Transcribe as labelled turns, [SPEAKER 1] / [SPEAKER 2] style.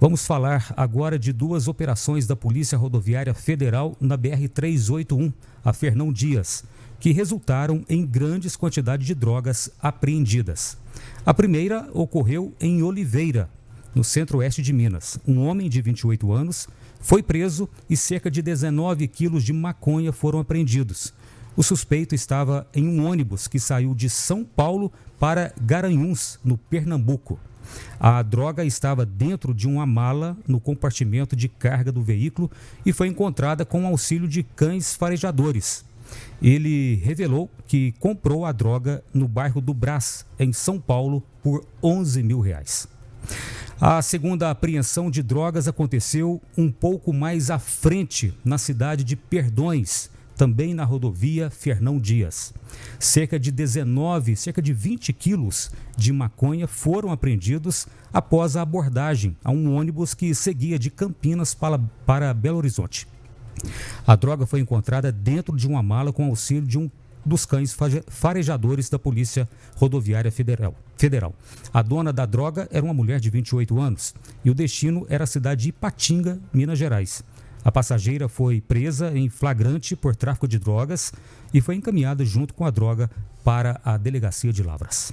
[SPEAKER 1] Vamos falar agora de duas operações da Polícia Rodoviária Federal na BR-381, a Fernão Dias, que resultaram em grandes quantidades de drogas apreendidas. A primeira ocorreu em Oliveira, no centro-oeste de Minas. Um homem de 28 anos foi preso e cerca de 19 quilos de maconha foram apreendidos. O suspeito estava em um ônibus que saiu de São Paulo para Garanhuns, no Pernambuco. A droga estava dentro de uma mala no compartimento de carga do veículo e foi encontrada com auxílio de cães farejadores. Ele revelou que comprou a droga no bairro do Brás, em São Paulo, por 11 mil reais. A segunda apreensão de drogas aconteceu um pouco mais à frente, na cidade de Perdões, também na rodovia Fernão Dias. Cerca de 19, cerca de 20 quilos de maconha foram apreendidos após a abordagem a um ônibus que seguia de Campinas para, para Belo Horizonte. A droga foi encontrada dentro de uma mala com auxílio de um dos cães farejadores da Polícia Rodoviária Federal. Federal. A dona da droga era uma mulher de 28 anos e o destino era a cidade de Ipatinga, Minas Gerais. A passageira foi presa em flagrante por tráfico de drogas e foi encaminhada junto com a droga para a delegacia de Lavras.